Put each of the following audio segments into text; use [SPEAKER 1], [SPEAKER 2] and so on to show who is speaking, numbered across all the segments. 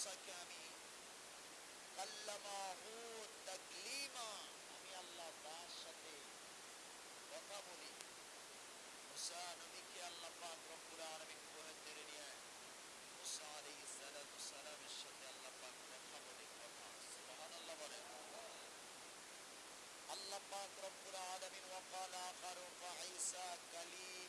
[SPEAKER 1] سکامی کلما ہو تکلیما ہمی اللہ باشتے کتا بولی موسیٰ نمی کی اللہ پاک رب العالمین کوہ تیرنی ہے موسیٰ علیہ السلام سلام شتے اللہ پاک رب العالمین کتا سبحان اللہ بولی اللہ پاک رب العالمین وقال آخر فعیسیٰ کلیم.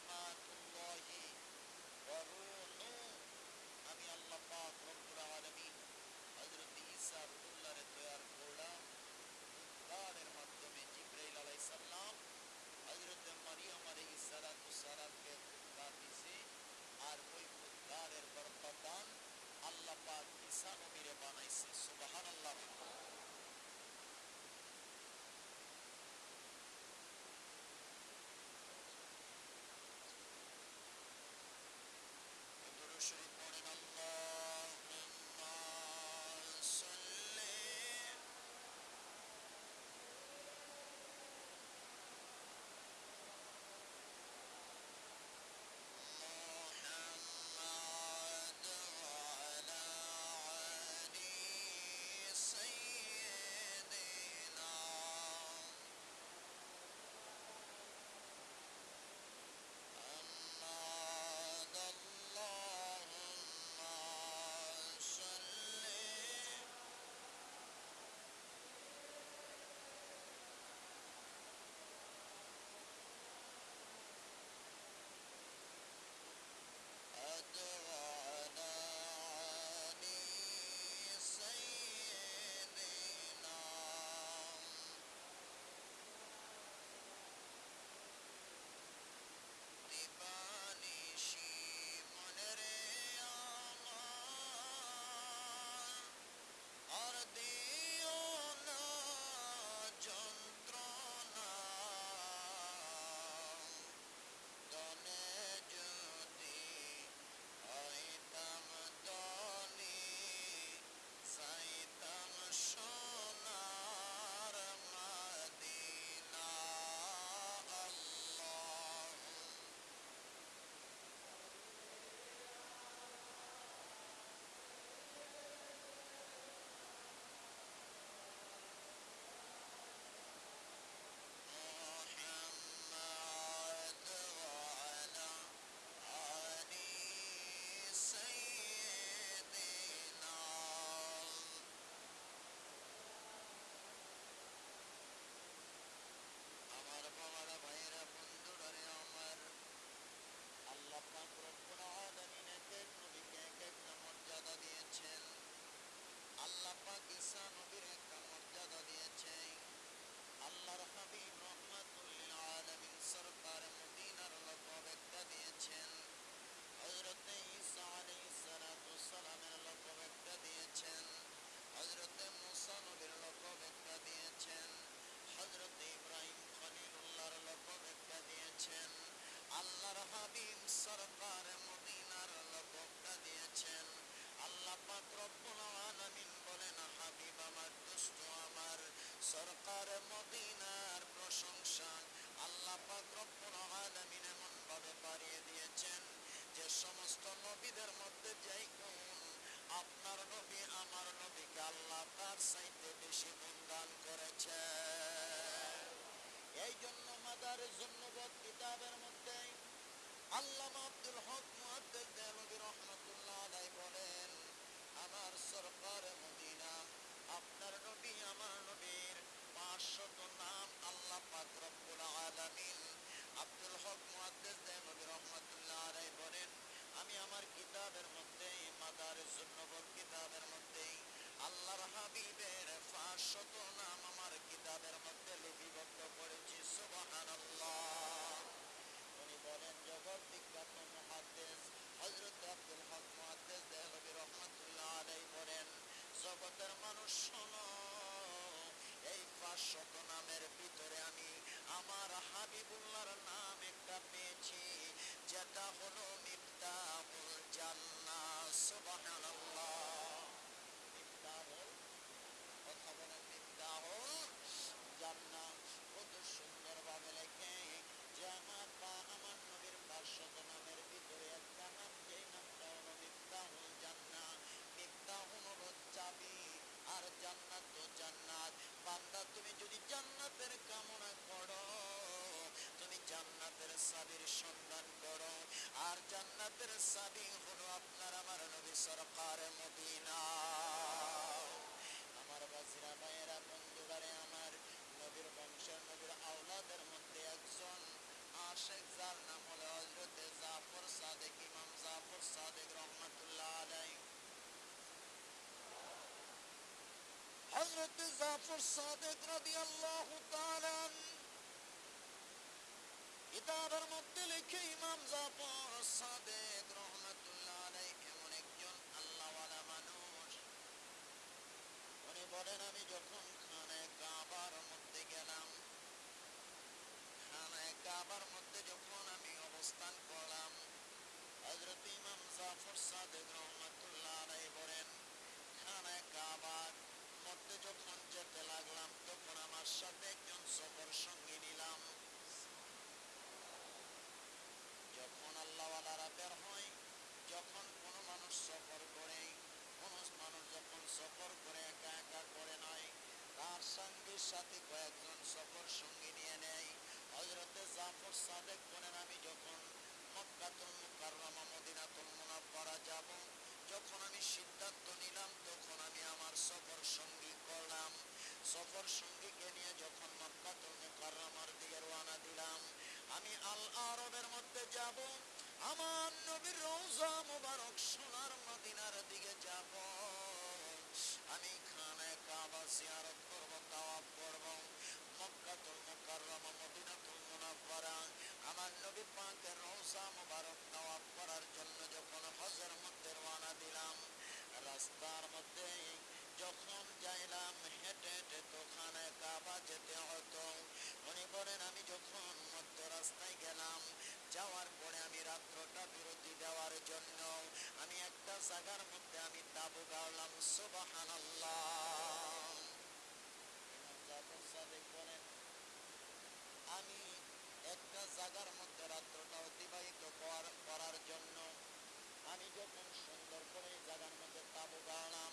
[SPEAKER 1] হাবিবের পাঁচশত নাম আমার কিতাবের মধ্যে লিপিবদ্ধ করেছি, সুবহানাল্লাহ। উনি বলেন, জগৎ বিখ্যাত মহাদেশ হজরত আব্দুল হক মহাদেশ দেহবির রহমতুল্লাহ আলাই বলেন, জগতের মানুষ শোনো, এই পাঁচশত নামের ভিতরে আমি আমার হাবিবুল্লাহর নাম একটা পেয়েছি, যেটা হলো মিফতাহুল জান্নাহ, সুবহানাল্লাহ। সাবির সন্ধান করো। আর জান্নাতের সাবি হলো আপনার, আমার নবী সরকার মদিনা। আমার বাজিরা ভাইয়েরা বন্ধুবারে আমার নবীর বংশের নবীর আওলাদের মধ্যে একজন আশেখ যার নাম হলো হজরতে জাফর সাদেক, ইমাম জাফর সাদেক রহমতুল্লাহ আলাই হজরত জাফর সাদেক রাদিয়াল্লাহু তাআলা কিতাবের মধ্যে লিখে ইমাম জাফর সাদেক রহমতুল্লাহ আলাই এমন একজন আল্লাহওয়ালা মানুষ উনি বলেন আমি যখন খানায় কাবার মধ্যে গেলাম খানায় কাবার মধ্যে যখন আমি অবস্থান করলাম হজরত ইমাম জাফর সাদেক রহমতুল্লাহ আলাই বলেন খানায় কাবার মধ্যে যখন যেতে লাগলাম তখন আমার সাথে একজন সফর সঙ্গী নিলাম যখন আল্লাহওয়ালারা বের হয় যখন কোনো মানুষ সফর করে কোনো মানুষ যখন সফর করে একা একা করে নয় তার সঙ্গীর সাথে কয়েকজন সফর সঙ্গী নিয়ে নেয়। হজরতে জাফর সাদেক বলেন, আমি যখন মক্কাতুল মুকাররমা, মদিনাতুল মুনাফফারা যাব, যখন আমি সিদ্ধান্ত নিলাম, তখন আমি আমার সফর সঙ্গী করলাম। সফর সঙ্গীকে নিয়ে যখন মক্কাতুল মুকাররমার দিকে রওনা দিলাম, আমি আল আরবের মধ্যে যাব। আমার নবীর রওজা মুবারক সোনার মদিনার দিকে যাব। আমি খানায় কাবা জিয়ারত করব, তাওয়াফ করব। মক্কাতুল মুকাররমা মদিনাতুল মুনাফফারা আমার নবী পাকের রওজা মুবারক তাওয়াফ করার জন্য যখন হজের মধ্যে রওনা দিলাম, রাস্তার মধ্যে যখন যাইলাম, হেঁটে হেঁটে তো খানায় কাবা যেতে হতো। উনি বলেন, আমি যখন মধ্য রাস্তায় গেলাম, যাওয়ার পরে আমি রাত্রটা বিরতি দেওয়ার জন্য একটা জায়গার মধ্যে আমি তাবু গাড়লাম সুবাহান আমি একটা জায়গার মধ্যে রাত্রটা অতিবাহিত করার জন্য আমি যখন সুন্দর করে এই জায়গার মধ্যে তাবু গাড়লাম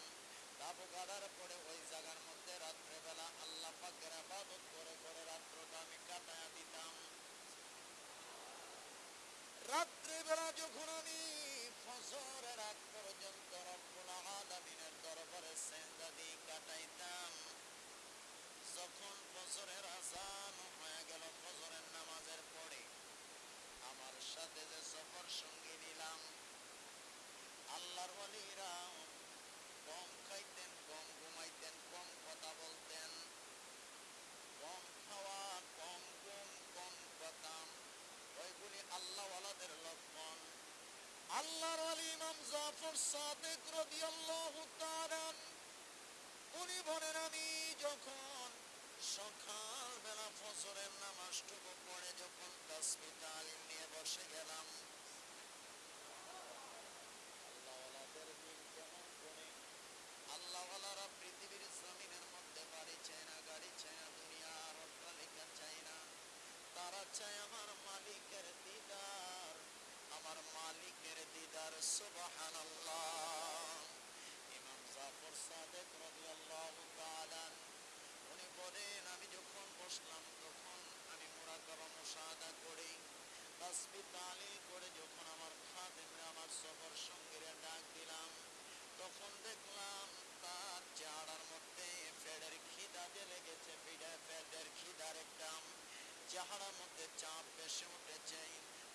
[SPEAKER 1] তাবু গাড়ার পরে ওই জায়গার মধ্যে রাত্রেবেলা আল্লাহ পাকের আবাদত করে করে রাত্রটা আমি কাটায়া দিতাম। রাত্রিবেলা যখন আমি ফজরের আগ পর্যন্ত রব্বুল আলামিনের দরবারে সেজদা কাটাইতাম। যখন ফজরের আজান হয়ে গেল, ফজরের নামাজের পরে আমার সাথে যে সফর সঙ্গী নিলাম, আল্লাহর ওয়ালিরা সাদেক রাদিয়াল্লাহু তাআলা, উনি বলেন, আমি যখন সকাল বেলা ফজরের নামাজটুকু পড়ে যখন তাসবিহ তালিম নিয়ে বসে গেলাম আল্লাহওয়ালাদের দিন কেমন করে আল্লাহওয়ালারা পৃথিবীর জমিনের মধ্যে বাড়ি চায় না গাড়ি চায় না দুনিয়ার অট্টালিকা চায় না তারা চায় আমার মালিকের দিদার আমার মালিকের দিদার সুবহান ইমাম জাফর সাদেক রাদিয়াল্লাহু তাআলা উনি বলেন আমি যখন বসলাম তখন আমি মুরাকাবা মুশাহাদা করি তাসবিহ তালিল করে যখন আমার খাদেমরা আমার সফর সঙ্গীরা ডাক দিলাম তখন দেখলাম তার চেহারার মধ্যে ফেডের খিদা যে লেগেছে ফিডে ফেডের খিদার একটা চেহারার মধ্যে চাপ বেশি উঠেছে।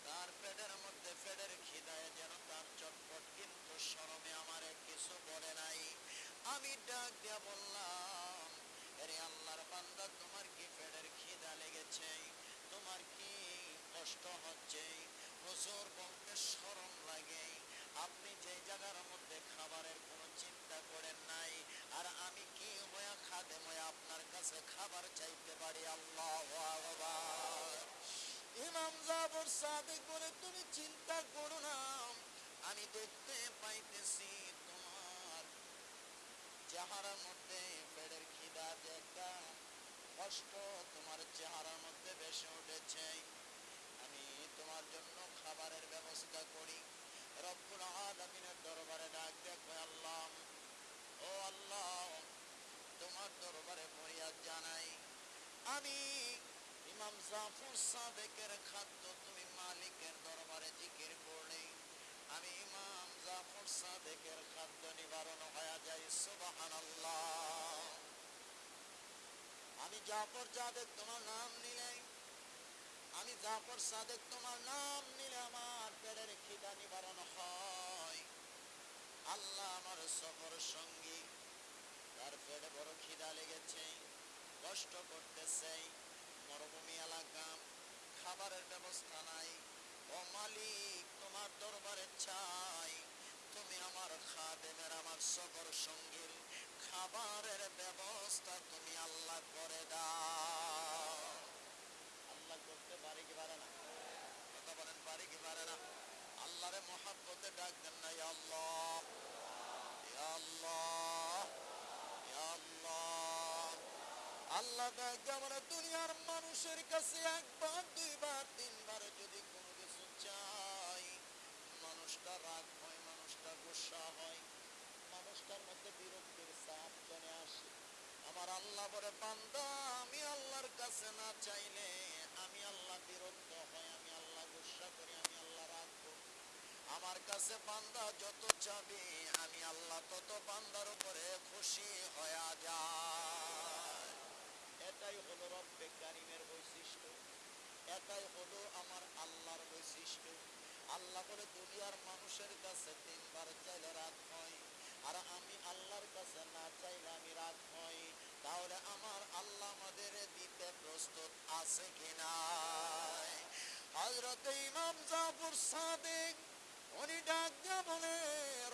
[SPEAKER 1] তার পেটের মধ্যে ফেডের খিদায় যেন তার চটপট, কিন্তু শরমে আমারে কিছু বলে নাই। আমি ডাক দিয়া বললাম আরে আল্লাহর বান্দা, তোমার কি ফেডের খিদা লেগেছে? তোমার কি কষ্ট হচ্ছে? হুজুর বলতে শরম লাগে। আপনি যে জায়গার মধ্যে খাবারের কোনো চিন্তা করেন নাই আর আমি কি হয়ে খাদে হয়ে আপনার কাছে খাবার চাইতে পারি। আল্লাহ ইমাম জাবর সাদিক বলে, তুমি চিন্তা করো না, আমি দেখতে পাইতেছি তোমার চেহারার মধ্যে পেটের খিদা একটা কষ্ট তোমার চেহারার মধ্যে বেশি উঠেছে। আমি তোমার জন্য খাবারের ব্যবস্থা করি। রব্বুল আলামিনের দরবারে আমি ইমাম জাফর সাদেকের খাদ্য তুমি মালিকের দরবারে জিকির করলে। আমি ইমাম জাফর সাদেকের নিবারণ হয়ে যায় সুবহানাল্লাহ। আমি জাফর সাদেক তোমার নাম নিলে, আমি জাফর সাদেক তোমার নাম নিলে আমার পেটের খিদা নিবারণ হয়। আল্লাহ আমার সফর সঙ্গী, তার পেটে বড় খিদা লেগেছে। কষ্ট করতেছে, মরুভূমি এলাকা, খাবারের ব্যবস্থা নাই। ও মালিক, তোমার দরবারে চাই। তুমি আমার খাদেমের, আমার সফর সঙ্গীর খাবারের ব্যবস্থা তুমি আল্লাহ করে দাও। আল্লাহ করতে পারে কি পারে না? কথা বলেন, পারে কি পারে না? আল্লাহরে মহাব্বতে ডাক দেন না আল্লাহ আল্লাহ ইয়া আল্লাহ আল্লাহ আমরা দুনিয়ার মানুষের কাছে একবার, দুইবার, তিনবার যদি কোনো কিছু চাই, মানুষটা রাগ হয়, মানুষটা গুসা হয়, মানুষটার মধ্যে বিরক্তির চাপ চলে আসে। আমার আল্লাহ বলে, বান্দা, আমি আল্লাহর কাছে না চাইলে আমি আল্লাহ বিরক্ত হয়, আমি আল্লাহ গুসা করি, আমি আল্লাহ রাগ করি। আমার কাছে বান্দা যত চাবে, আমি আল্লাহ তত বান্দার উপরে খুশি হয়ে যায় এটাই হলো রব্বে কারিমের বৈশিষ্ট্য এটাই হলো আমার আল্লাহর বৈশিষ্ট্য। আল্লাহ বলে দুনিয়ার মানুষের কাছে তিনবার চাইলে রাত হয়, আর আমি আল্লাহর কাছে না চাইলে আমি রাত হয়। তাহলে আমার আল্লাহ আমাদের দিতে প্রস্তুত আছে কিনা হজরত ইমাম জাফর সাদেক, উনি ডাক দিয়া বলে,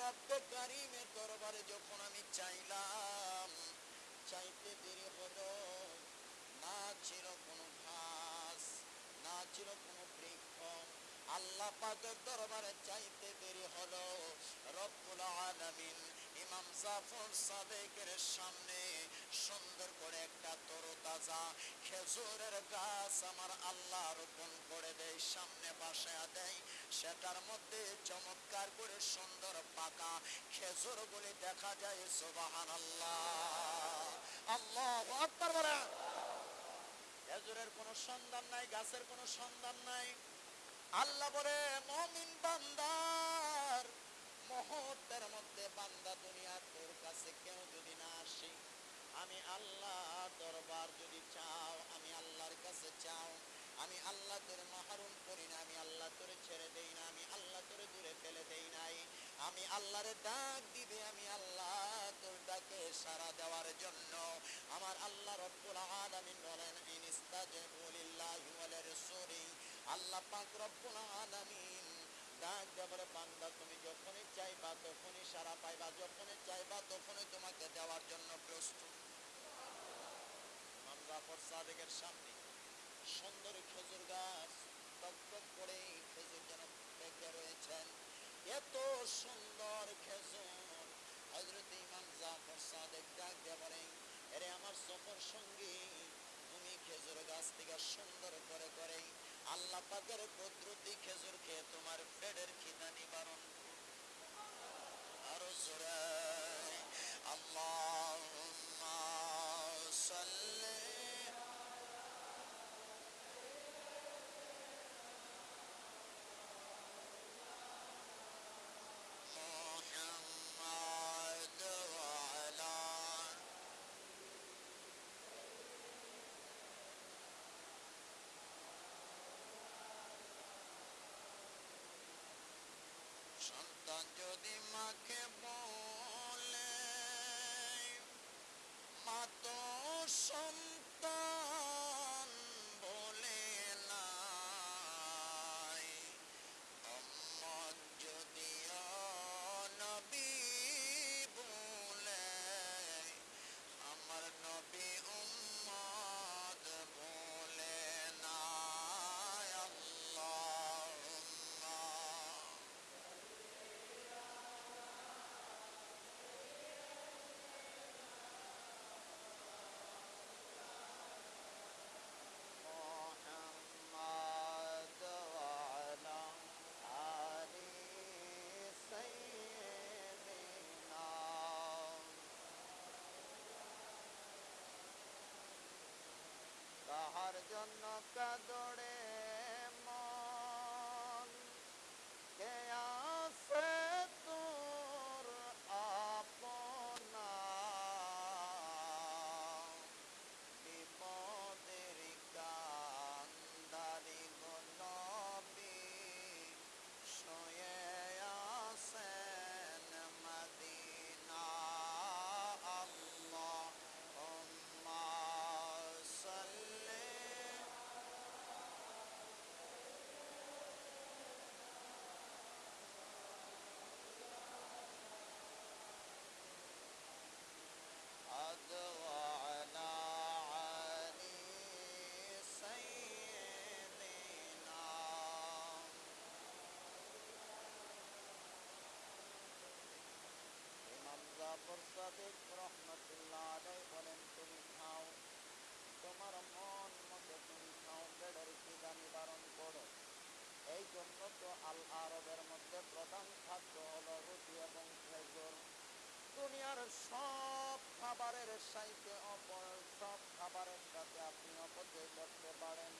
[SPEAKER 1] রব্বে কারিমের দরবারে যখন আমি চাইলাম, চাইতে দেরি হলো ছিল কোনো ঘাস না ছিল কোনো বৃক্ষ। আল্লাহ পাকের দরবারে চাইতে দেরি হলো। রব্বুল আলামিন ইমাম জাফর সাদেকের সামনে সুন্দর করে একটা তরতাজা খেজুরের গাছ আমার আল্লাহ রোপণ করে দেয়, সামনে বাসায় দেয়। সেটার মধ্যে চমৎকার করে সুন্দর পাকা খেজুর বলে দেখা যায় সুবাহান আল্লাহ আল্লাহ আকবার খেজুরের কোনো সন্ধান নাই, গাছের কোনো সন্ধান নাই। আল্লাহ বলে, মমিন বান্দার মুহূর্তের মধ্যে বান্দা দুনিয়া তোর কাছে কেউ যদি না আসে, আমি আল্লাহ দরবার যদি চাও, আমি আল্লাহর কাছে চাও, আমি আল্লাহ তোর মাহরুম করি না, আমি আল্লাহ তোরে ছেড়ে দেই না, আমি আল্লাহ তোরে দূরে ফেলে দেই নাই। আমি আল্লাহরে ডাক দিবে, আমি আল্লাহ তোর ডাকে সারা দেওয়ার জন্য। আমার আল্লাহ রব্বুল আলামিন বলেন, ইনিস্তাজিবু লিল্লাহি ওয়া লিরাসূলি আল্লাহ পাক রব্বুল আলামিন ডাক দেবরে বান্দা, তুমি যখনই চাইবা, তখনই সারা পাইবা। যখনই চাইবা, তখনই তোমাকে দেওয়ার জন্য প্রস্তুত। ইমাম জাফর সাদেকের সামনে সুন্দর খেজুর গাছ টক করে খেজুর যেন পেকে রয়েছেন এত সুন্দর খেজুর হজরত ইমাম জাফর সাদেক ডাক দিয়ে বলেন, এরে আমার সফর সঙ্গী, তুমি খেজুর গাছ থেকে সুন্দর করে করে আল্লাহ পাকের কুদরতি খেজুর খেয়ে তোমার পেটের খিদা নিবারণ। আরও জোরে, আল্লাহুম্মা যদি মাকে বলে জন্য কাদড়ে আল আরবের মধ্যে প্রধান খাদ্য হলো রুটি এবং খেজুর। দুনিয়ার সব খাবারের সাইতে অপর সব খাবারের সাথে আপনি অপচয় করতে পারেন।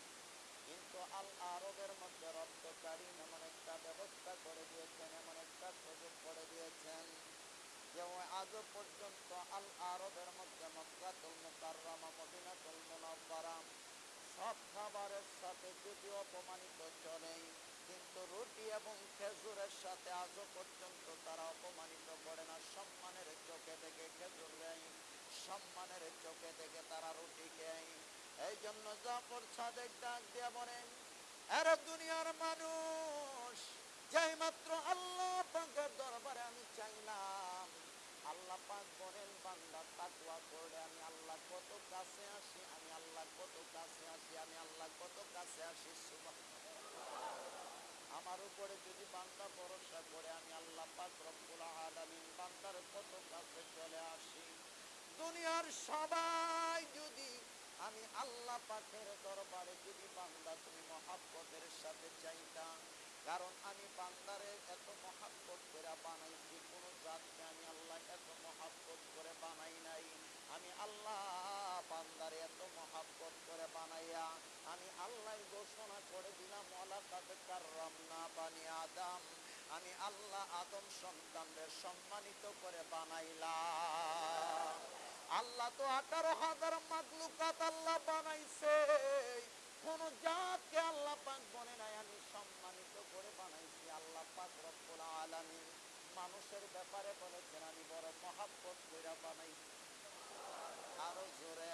[SPEAKER 1] কিন্তু আল আরবের মধ্যে রব্দ কারিম এমন একটা ব্যবস্থা করে দিয়েছেন, এমন একটা সুযোগ করে দিয়েছেন যে ও আজও পর্যন্ত আল আরবের মধ্যে মক্কাতুল মুকাররমা, মদিনাতুল মুনাওয়ারা সব খাবারের সাথে যদি অপমানিত চলে, কিন্তু এবং খেজুরের সাথে আজও পর্যন্ত তারা অপমানিত করে না। সম্মানের চোখে দেখে খেজুর নেয় সম্মানের চোখে দেখে তারা রুটি খেয়ে। এই জন্য জাফর সাদেক ডাক দিয়ে বলেন আরে দুনিয়ার মানুষ, যাই মাত্র আল্লাহ পাকের দরবারে আমি চাইলাম, আল্লাহ পাক বলেন, বান্দা তাকওয়া করলে আমি আল্লাহ কত কাছে আসি, আমি আল্লাহ কত কাছে আসি, আমি আল্লাহ কত কাছে আসি, সুবহানাল্লাহ। আমার উপরে যদি বান্দা ভরসা করে, আমি আল্লাহ পাক রব্বুল আলামিন বান্দার কত কাছে চলে আসি। দুনিয়ার সবাই যদি আমি আল্লাহ পাকের দরবারে যদি বান্দা তুমি মহাব্বতের সাথে চাইতা, কারণ আমি বান্দারে এত মহাব্বত করে বানাইছি, কোন জাতকে আমি আল্লাহ এত মহাব্বত করে বানাই নাই। আমি আল্লাহ বান্দারে এত মহাব্বত করে বানাইয়া, আমি আল্লাহ ঘোষণা করে দিলাম ওলা তাতে কার্রাম না আমি আল্লাহ আদম সন্তানদের সম্মানিত করে বানাইলাম। আল্লাহ তো আঠারো হাজার আল্লাহ বানাইছে। কোন জাতকে আল্লাহ পাক বনে নাই, আমি সম্মানিত করে বানাইছি। আল্লাহ পাক রব্বুল আলামিন মানুষের ব্যাপারে বলেছেন, আমি বড় মহাব্বত কইরা বানাইছি। আরও জোরে।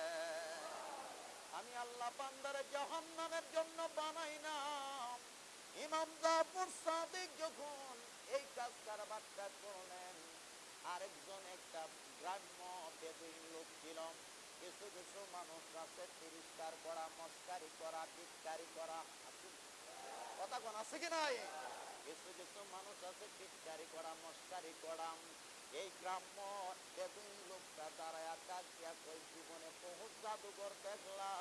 [SPEAKER 1] আমি আল্লাহ বান্দারে জাহান্নামের জন্য বানাই না ইমাম জাফর সাদিক যখন এই কাজ কারবারটা করলেন, আরেকজন একটা গ্রাম্য বেদুইন লোক ছিল। কিছু কিছু মানুষ আছে তিরস্কার করা, মস্কারি করা, টিটকারি করা কথা কোন আছে কি নাই? কিছু কিছু মানুষ আছে, টিটকারি করা, মস্কারি করা। এই গ্রাম্য বেদুইন লোকটা দাঁড়ায় ডাক জীবনে বহু জাদুঘর দেখলাম।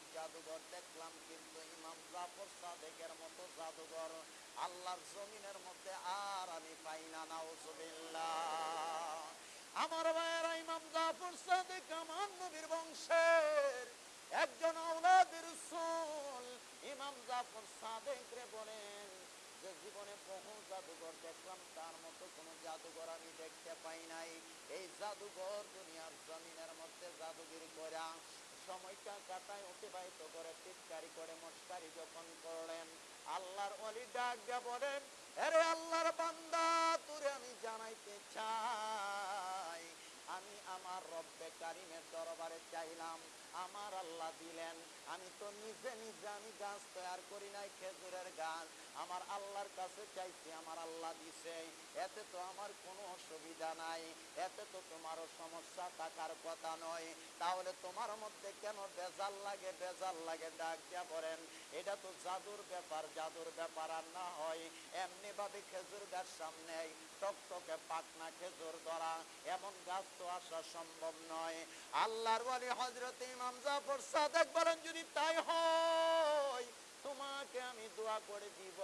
[SPEAKER 1] বহু জাদুঘর দেখলাম, কিন্তু ইমাম জাফর সাদেকের মতো জাদুঘর আল্লাহর জমিনের মধ্যে আর আমি পাই না, নাউজুবিল্লাহ। আমার ভাইয়েরা, ইমাম জাফর সাদেক আমার নবীর বংশের একজন আওলাদের রাসূল। ইমাম জাফর সাদেক রে বলেন যে, জীবনে বহু জাদুঘর দেখলাম, তার মতো কোনো জাদুঘর আমি দেখতে পাই নাই। এই জাদুঘর দুনিয়ার জমিনের মধ্যে জাদুগিরি করা সময়টা কাটায় অতিবাহিত করে চিৎকারি করে, মস্কারি যখন করলেন, আল্লাহর অলি ডাক দিয়া বলেন আরে আল্লাহর বান্দা, তোরে আমি জানাইতে চাই। আমি আমার রব্বে কারিমের দরবারে চাইলাম আমার আল্লাহ দিলেন, আমি তো নিজে নিজে আমি গাছ তৈরি করি নাই, খেজুরের গাছ। আমার আল্লাহর কাছে চাইছি, আমার আল্লাহ দিছে। এতে তো আমার কোনো অসুবিধা নাই, এতে তো তোমারও সমস্যা থাকার কথা নয়। তাহলে তোমার মধ্যে কেন বেজাল লাগে বেজাল লাগে ডাক দিয়া বলেন? এটা তো জাদুর ব্যাপার জাদুর ব্যাপার আর না হয়। এমনি ভাবে খেজুর গাছ সামনে টকটকে পাকনা খেজুর ধরা, এমন গাছ তো আসা সম্ভব নয়। আল্লাহর বলি হজরত ইমাম জাফর সাদেক বলেন, যদি তাই হয়, তোমাকে আমি দোয়া করে দিব।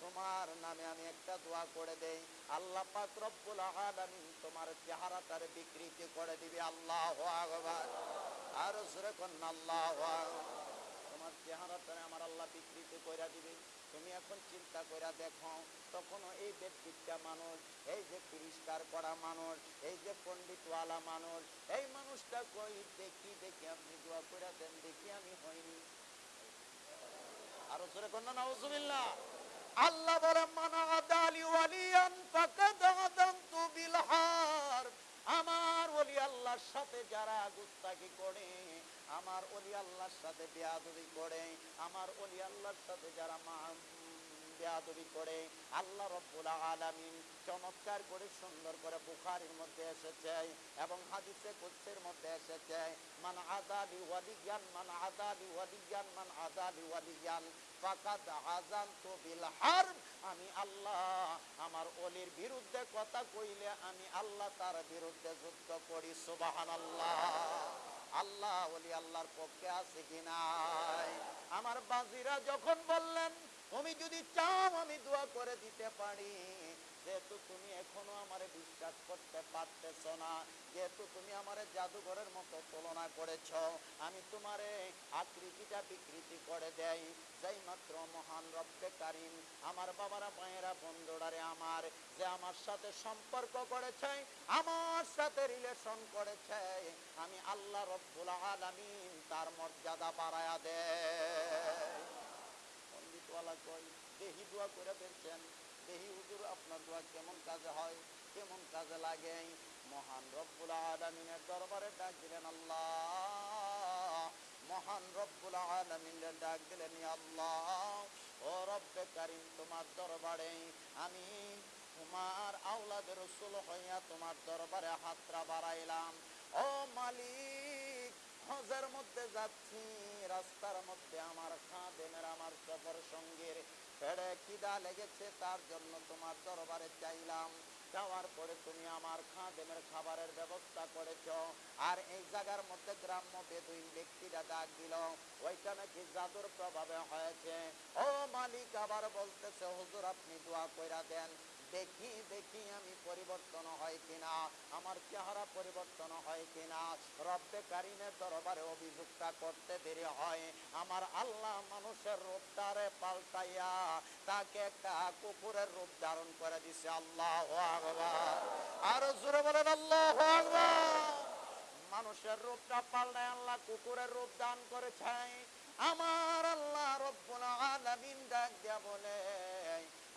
[SPEAKER 1] তোমার নামে আমি একটা দোয়া করে দেই। আল্লাহ পাক রব্বুল আলামিন তোমার চেহারাটার বিকৃতি করে দিবে। আল্লাহু আকবার। আর জোরে কন্না আল্লাহু আকবার। তোমার চেহারাটারে আমার আল্লাহ বিকৃতি করে দিবে। তুমি এখন চিন্তা করে দেখো, তখনও এই ব্যক্তিটা মানুষ, এই যে তিরস্কার করা মানুষ, এই যে পণ্ডিতওয়ালা মানুষ, এই মানুষটা কই? দেখি দেখি, আপনি দোয়া করে দেন, দেখি আমি হইনি। আরও সরে কন্যা নাউজুবিল্লাহ। আল্লাহ বলে মানা আদালি ওয়ালিয়ান ফাকাদ আল্লাহর সাথে যারা গুস্তাকি করে, আমার ওলি আল্লাহর সাথে বেয়াদবি করে, আমার ওলি আল্লাহর সাথে যারা মা-
[SPEAKER 2] বেয়াদবি করে আল্লাহ রব্বুল আলামিন চমৎকার করে সুন্দর করে বুখারীর মধ্যে এসেছে এবং হাদিসে কুদসির মধ্যে এসেছে, মান আদালি ওয়ালিয়ান, মান আদালি ওয়ালিয়ান, মান আদালি ওয়ালিয়ান, ফাকাদ আযানতু বিল হারব। আমি আল্লাহ, আমার অলির বিরুদ্ধে কথা কইলে আমি আল্লাহ তার বিরুদ্ধে যুদ্ধ করি, সুবহানাল্লাহ। আল্লাহ, ওলি আল্লাহর পক্ষে আছে কি নাই? আমার বাজিরা যখন বললেন তুমি যদি চাও আমি দোয়া করে দিতে পারি। যেহেতু তুমি এখনও আমারে বিশ্বাস করতে পারতেছ না, যেহেতু তুমি আমার জাদুঘরের মতো তুলনা করেছ, আমি তোমার আকৃতিটা বিকৃতি করে দেই। যাই মাত্র মহান রব্বে কারিম, আমার বাবারা, মায়েরা, বন্ধুরারে আমার যে আমার সাথে সম্পর্ক করেছে, আমার সাথে রিলেশন করেছে, আমি আল্লাহ রব্বুল আলামিন তার মর্যাদা বাড়ায়া দেয় পণ্ডিতওয়ালা কই দেহি দোয়া করে ফেলছেন। দেহি হুজুর, আপনার দোয়া কেমন কাজে হয়? কেমন কাজে লাগে? মহান রব্বুল আলামিনের দরবারে ডাক দিলেন আল্লাহ। মহান রব্বুল আলামিনের ডাক দিলেন আল্লাহ। ও রব্বে কারিম, তোমার দরবারে আমি তোমার আওলাদের রসুল হইয়া তোমার দরবারে হাতরা বাড়াইলাম। ও মালিক, হজের মধ্যে যাচ্ছি। রাস্তার মধ্যে আমার খাদেমের আমার সফর সঙ্গীর পেড়ে খিদা লেগেছে, তার জন্য তোমার দরবারে চাইলাম। যাওয়ার পরে তুমি আমার খাদেমের খাবারের ব্যবস্থা করেছ। আর এই জায়গার মধ্যে গ্রাম্য বেদুইন ব্যক্তিরা ডাক দিল, ওইটা নাকি জাদুর প্রভাবে হয়েছে? ও মালিক, আবার বলতেছে, হুজুর, আপনি দোয়া কইরা দেন। দেখি দেখি আমি পরিবর্তন হয় কিনা, আমার চেহারা পরিবর্তন হয় কিনা। রব্বে কারিমের দরবারে অভিযোগটা করতে দেরি হয়। আমার আল্লাহ মানুষের রূপটারে পাল্টাইয়া তাকে একটা কুকুরের রূপ ধারণ করে দিছে। আল্লাহ আর জোরে বলেন, আল্লাহ মানুষের রূপটা পাল্টায় আল্লাহ কুকুরের রূপ দান করেছে আমার আল্লাহ রব্বুল আলামিন ডাক দিয়া বলে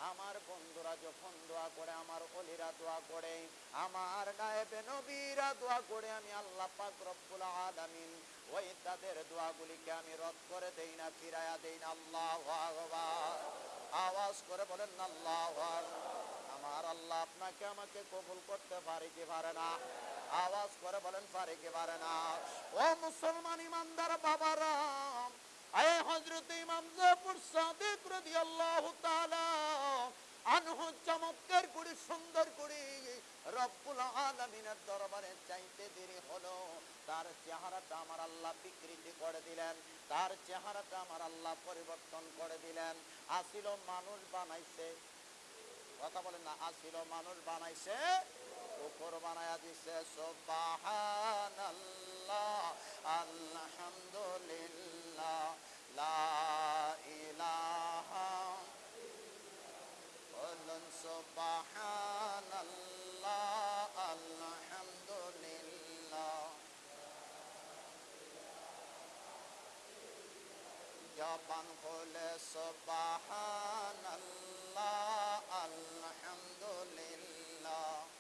[SPEAKER 2] আমার বন্ধুরা যখন দোয়া করে, আমার অলিরা দোয়া করে, আমার নায়েবে নবীরা দোয়া করে, আমি আল্লাহ পাক রব্বুল আলামিন ওই তাদের দোয়াগুলিকে আমি রদ করে দেই না ফিরায়া দেই না। আল্লাহ আওয়াজ করে বলেন, আল্লাহ। আমার আল্লাহ আপনাকে আমাকে কবুল করতে পারে কি পারে না? আওয়াজ করে বলেন, পারে কি পারে না? ও মুসলমান ইমানদার চমৎকার করে, সুন্দর করে রব্বুল আলামিনের দরবারে চাইতে দেরি হলো। তার চেহারাটা আমার আল্লাহ বিকৃতি করে দিলেন, তার চেহারাটা আমার আল্লাহ পরিবর্তন করে দিলেন। আসিল মানুষ বানাইছে, কথা বলেন না, আসিল মানুষ বানাইছে, কুকুর বানায়া দিছে, সুবহানাল্লাহ, আলহামদুলিল্লাহ, লা ইলাহা বলুন সুবহানাল্লাহ আলহামদুলিল্লাহ জবান খুলে সুবহানাল্লাহ আলহামদুলিল্লাহ লা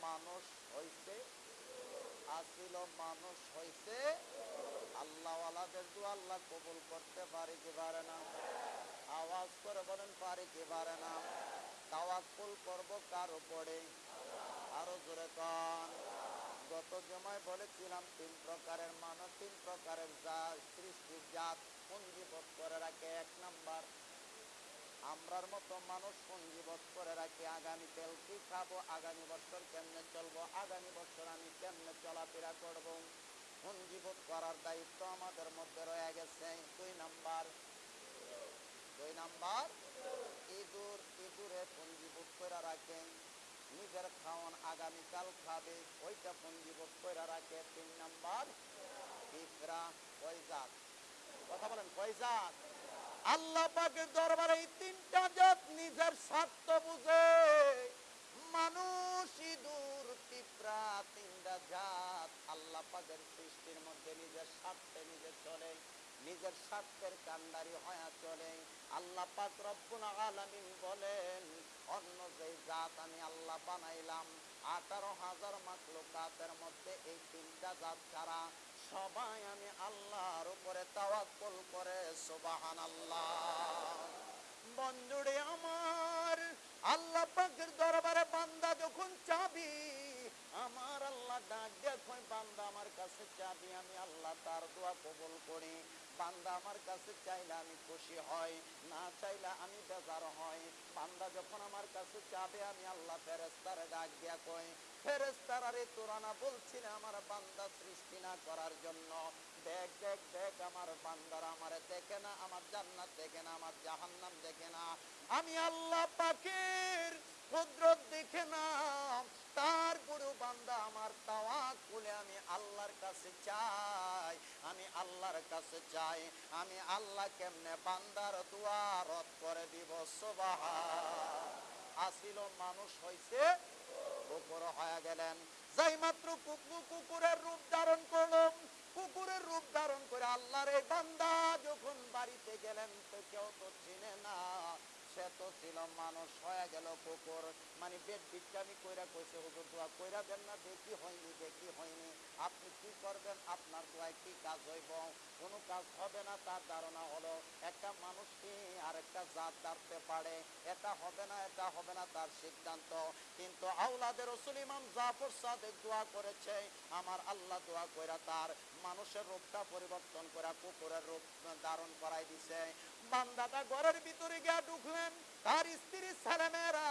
[SPEAKER 2] মানুষ হইছে, আসিল মানুষ হইছে। আল্লাহওয়ালাদের দোয়া আল্লাহ কবুল করতে পারে কি পারে না। আওয়াজ করে বলেন, পারে কি পারে না। তাওয়াক্কুল করব কার উপরে? আরও জোরে কন। গত জমায় বলেছিলাম, তিন প্রকারের মানুষ, তিন প্রকারের জাত, সৃষ্টির জাত পুঞ্জীবোধ করে রাখে। এক নাম্বার আমরার মতো মানুষ পুঞ্জীবোধ করে রাখি, আগামী তেল কি খাব, আগামী বছর কেমনে চলবো, আগামী বছর আমি কেমনে চলাফেরা করব? পুঞ্জীবোধ করার দায়িত্ব আমাদের মধ্যে রয়ে গেছে। দুই নাম্বার দুই নাম্বার, ইঁদুর, ইঁদুরে পুঞ্জীবোধ করে রাখে, নিজের খাওয়ান আগামীকাল খাবে, ওইটা পুঞ্জীবোধ করে রাখে। তিন নাম্বার, পিঁপড়া কয় জাত? কথা বলেন কয় জাত? আল্লাহ পাকের দরবারে এই তিনটা জাত নিজের স্বার্থ বুঝে। মানুষ ইঁদুর পিঁপড়া তিনটা জাত। আল্লাহ পাকের সৃষ্টির মধ্যে নিজের স্বার্থে নিজে চলে, নিজের স্বার্থের কান্ডারি হয়ে চলে। আল্লাহ পাক রব্বুল আলামিন বলেন, অন্য যে জাত আমি আল্লাহ বানাইলাম, আঠারো হাজার মাকলুকাতের মধ্যে এই তিনটা জাত ছাড়া সবাই আমি আল্লাহর উপরে তাওয়াক্কুল করে, সুবহানাল্লাহ। বন্ধুরে আমার, আল্লাহ পাকের দরবারে বান্দা যখন চাবি, আমার আল্লাহ ডাক দেখো বান্দা, আমার কাছে চাবি, আমি আল্লাহ তার দোয়া কবুল করি। বান্দা আমার কাছে চাইলে আমি খুশি হই, না চাইলে আমি বেজার হই। বান্দা যখন আমার কাছে চাবে আমি আল্লাহ ফেরেস্তারে ডাক দিয়া কই ফেরেস্তার রে তোরা না বলছি না আমার বান্দা সৃষ্টি না করার জন্য? দেখ দেখ দেখ, আমার বান্দারা আমারে দেখে না, আমার জান্নাত দেখে না, আমার জাহান্নাম দেখে না। আমি আল্লাহ পাকের কুদরত দেখে না বান্দা আমার তাওয়াক্কুলে আমি আল্লাহর কাছে চাই, আমি আল্লাহর কাছে চাই, আমি আল্লাহ কেমনে বান্দার দোয়া রদ করে দিব আসিল মানুষ হইছে, কুকুর হয়ে গেলেন। যাই মাত্র কুকুর কুকুরের রূপ ধারণ করলাম কুকুরের রূপ ধারণ করে আল্লাহর এই বান্দা যখন বাড়িতে গেলেন তো কেউ তো চিনে না। সে তো ছিল মানুষ হয়ে গেল কুকুর। মানে পেট বিচ্ছামি কইরা কইছে, হুজুর, দোয়া কইরা দেন না, দেখি হয়নি দেখি হয়নি। আপনি কি করবেন? আপনার দোয়ায় কি কাজ হইব? কোনো কাজ হবে না, তার ধারণা হলো, একটা মানুষ কি আরেকটা জাত দাঁড়তে পারে। এটা হবে না, এটা হবে না, তার সিদ্ধান্ত। কিন্তু আউলাদের রসুল ইমাম জাফর সাদেক দোয়া করেছে, আমার আল্লাহ দোয়া কইরা তার মানুষের রূপটা পরিবর্তন করা কুকুরের রূপ ধারণ করাই দিছে। বান্দাটা ঘরের ভিতরে গিয়া ঢুকলেন, তার স্ত্রী ছেলেমেয়েরা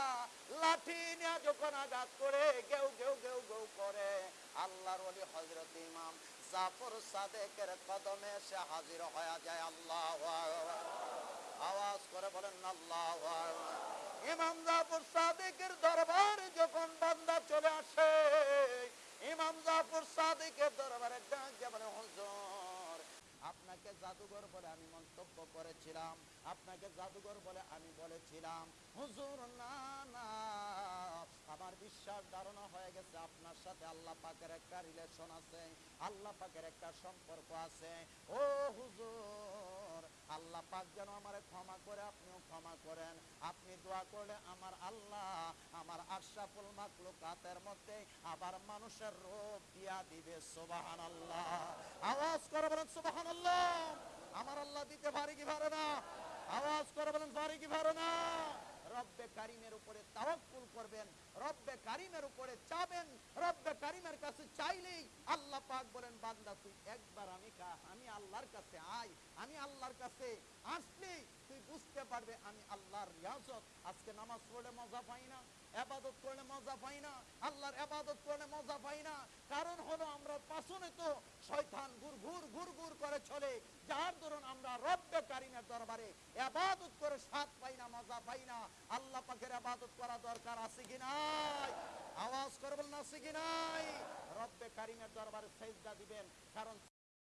[SPEAKER 2] লাঠি নিয়ে যখন আঘাত করে গেউ গেউ গেউ গেউ করে, আল্লাহর ওলি হজরত ইমাম জাফর সাদেকের কদমে সে হাজির হয়ে যায়, আল্লাহ আওয়াজ করে বলেন, আল্লাহ ইমাম জাফর সাদেকের দরবার যখন বান্দা চলে আসে, ইমাম জাফর সাদেকের দরবারে ডাক দিয়ে বলে, হুজুর আপনাকে জাদুঘর বলে আমি মন্তব্য করেছিলাম। আপনাকে জাদুঘর বলে আমি বলেছিলাম। হুজুর, না না। আমার বিশ্বাস ধারণা হয়ে গেছে আপনার সাথে আল্লাহ পাকের একটা রিলেশন আছে, আল্লাহ পাকের একটা সম্পর্ক আছে। ও হুজুর আল্লাহ পাক যেন আমারে ক্ষমা করে, আপনিও ক্ষমা করেন। আপনি দোয়া করলে আমার আল্লাহ আমার আশরাফুল মাকলুকাতের মধ্যে আবার মানুষের রূপ দিয়া দিবে সুবাহান আল্লাহ আওয়াজ করে বলেন সুবাহান আল্লাহ আমার আল্লাহ দিতে পারে কি পারে না? আওয়াজ করে বলেন, পারে কি পারে না? রব্বে কারিমের উপরে তাওয়াক্কুল করবেন, রব্বে কারিমের উপরে চাবেন, রব্বে কারিমের কাছে চাইলেই আল্লাহ পাক বলেন, বান্দা, তুই একবার আমি কা- আমি আল্লাহর কাছে আয়, আমি আল্লাহর কাছে আসলেই তুই বুঝতে পারবে আমি আল্লাহর রিয়াজত। আজকে নামাজ পড়ে মজা পাই না। এবাদত করলে মজা পাই না, আল্লাহর এবাদত করলে মজা পাই না। কারণ হলো আমরা পাশনে তো শয়তান ঘুর ঘুর ঘুর ঘুর করে চলে, যার দরুন আমরা রব্বে কারিমের দরবারে এবাদত করে স্বাদ পাই না, মজা পাই না। আল্লাহ পাকের এবাদত করা দরকার আছে কি নাই? আওয়াজ করবেন না আছে কি নাই? রব্বে কারিমের দরবারে সেজদা দিবেন, কারণ